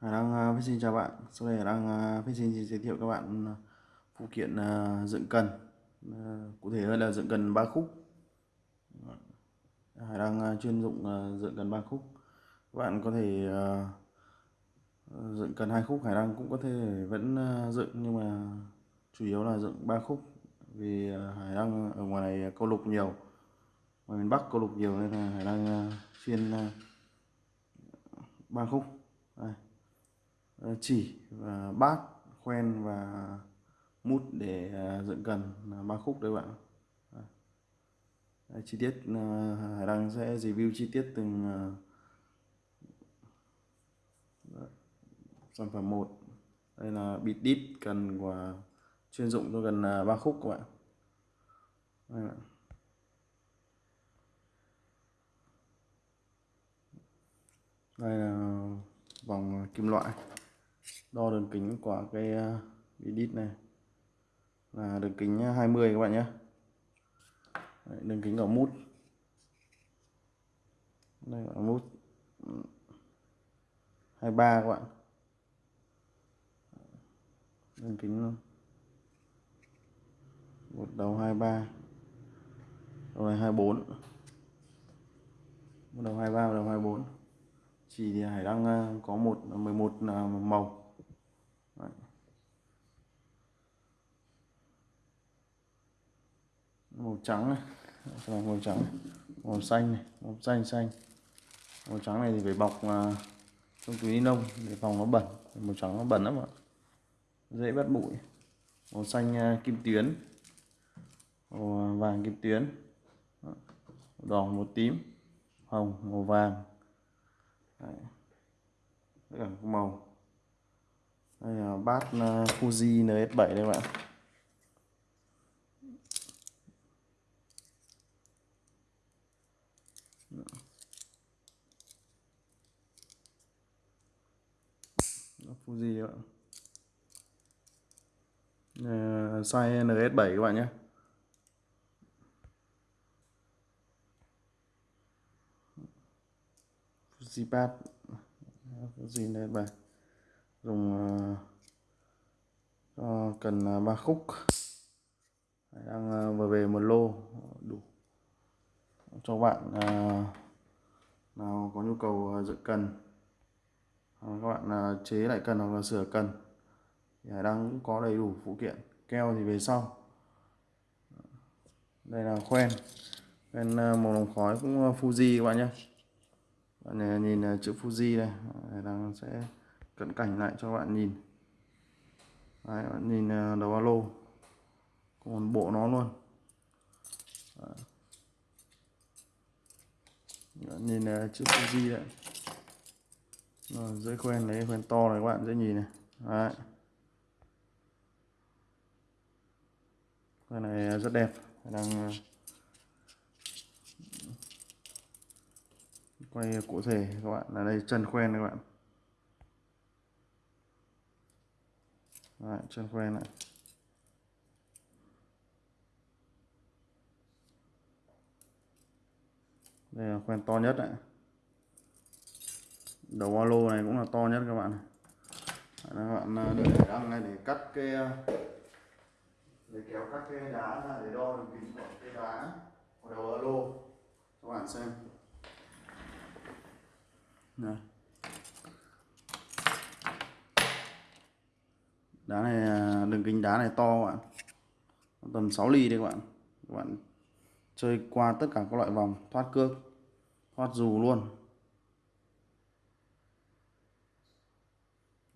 Hải Đăng à, uh, xin chào bạn. Sau đây Hải Đăng uh, xin giới thiệu các bạn à, phụ kiện uh, dựng cần. Uh, cụ thể hơn là dựng cần ba khúc. Dạ. Hải Đăng uh, chuyên dụng uh, dựng cần ba khúc. Các bạn có thể uh, dựng cần hai khúc, Hải Đăng cũng có thể vẫn uh, dựng nhưng mà chủ yếu là dựng ba khúc vì uh, Hải Đăng ở ngoài này câu lục nhiều. Ngoài miền Bắc câu lục nhiều nên là Hải Đăng uh, chuyên uh, ba khúc. Đây. Ờ, chỉ và bát khoen và mút để ờ, dựng cần ba khúc đấy bạn ờ. đấy, chi tiết Hải Đăng sẽ review chi tiết từng sản phẩm một. Đây là bịt đít cần của chuyên dụng cho gần ba khúc các bạn. Đây bạn đây là vòng kim loại đo đường kính của cái uh, đít này. Là đường kính ờ, 20 các bạn nhé. Đấy, đường kính của mút. Đây là mút. 23 các bạn. Đường kính ờ, một đầu 23 đầu này 24 một đầu 23 một đầu 24 chỉ thì Hải đang có một 11 màu Đấy màu trắng này. Màu trắng. Màu xanh này. Màu xanh xanh. Màu trắng này thì phải bọc uh, trong túi ni lông để phòng nó bẩn. Màu trắng nó bẩn lắm ạ. Dễ bắt bụi. Màu xanh à, kim tuyến. Màu à, vàng kim tuyến. Màu đỏ màu tím. Hồng màu vàng. Đấy. tất cả các màu. Đây là bát Fuji NS7 đây các bạn Fuji các bạn uh, size NS7 các bạn nhé. Fuji pad Fuji NS7 dùng uh, cho cần uh, ba khúc. Đang uh, vừa về một lô. Đủ. Cho bạn uh, nào có nhu cầu uh, dựng cần. Ờ, các bạn à, chế lại cần hoặc là sửa cần thì Hải Đăng cũng có đầy đủ phụ kiện. Keo thì về sau. Đây là khoen. Khoen à, màu đồng khói cũng à, Fuji các bạn nhé bạn này nhìn chữ Fuji đây. Hải Đăng sẽ cận cảnh lại cho bạn nhìn. Đấy, bạn nhìn đầu alo. Còn bộ nó luôn. Đấy. Bạn nhìn chữ Fuji đấy rồi dưới khoen lấy khoen to này các bạn dễ nhìn này. Đấy. Khoen này rất đẹp đang ờ, quay cụ thể các bạn. Là đây chân khoen các bạn. Đấy, chân khoen này, đây là khoen to nhất đấy đầu alo lô này cũng là to nhất các bạn các bạn à, để đăng này để cắt cái à, để kéo các cái đá ra để đo đường kính của cái đá. Của đầu alo lô các bạn xem. Này. Đá này à, đường kính đá này to các bạn. Tầm 6 ly đây các bạn. Các bạn chơi qua tất cả các loại vòng, thoát cước, thoát dù luôn.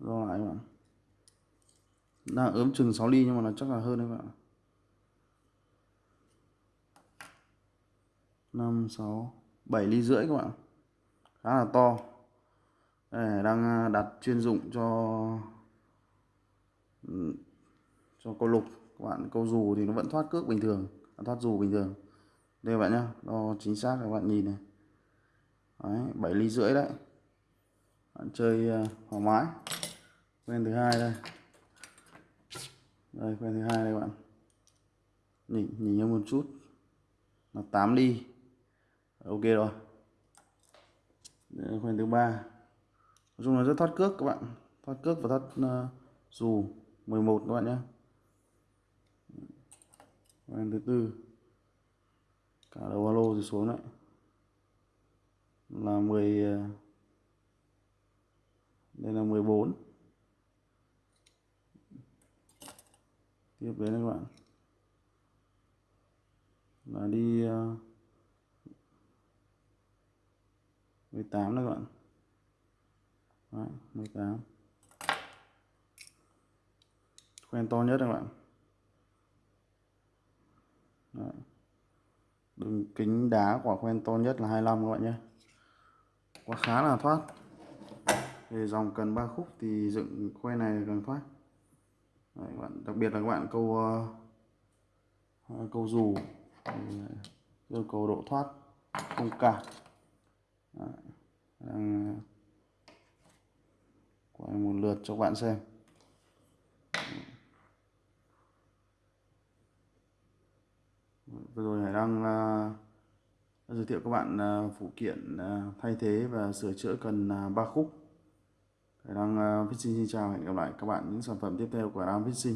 Do lại các bạn đang ướm chừng 6 ly nhưng mà nó chắc là hơn đấy các bạn 5 6 7 ly rưỡi các bạn khá là to. Đây đang à, đặt chuyên dụng cho cho câu lục. Các bạn câu dù thì nó vẫn thoát cước bình thường. À, thoát dù bình thường. Đây các bạn nhá đo chính xác các bạn nhìn này. Đấy, 7 ly rưỡi đấy. Bạn chơi à, thoải mái quen thứ hai đây. Đây quen thứ hai đây bạn. Nhìn nhìn nhau một chút. Là 8 ly ok rồi. Đây, quen thứ ba. Nói chung là rất thoát cước các bạn. Thoát cước và thoát uh, dù 11 các bạn nhé. Quen thứ tư. Cả đầu alo thì xuống đấy. Là 10 ờ, đây là 14 tiếp đến các bạn. Là đi uh, 18 đấy các bạn. Đấy, 18 Quen to nhất các bạn. Đấy. đường kính đá quả quen to nhất là 25 các bạn nhé. Quá khá là thoát. Về dòng cần 3 khúc thì dựng khoen này càng thoát. Đấy, các bạn đặc biệt là các bạn câu uh, câu dù yêu cầu độ thoát không cản đang quay một lượt cho các bạn xem. Vừa rồi Hải đang uh, ờ, giới thiệu các bạn uh, phụ kiện uh, thay thế và sửa chữa cần uh, ba khúc đang uh, Fishing xin chào hẹn gặp lại các bạn những sản phẩm tiếp theo của Hải đăng Fishing.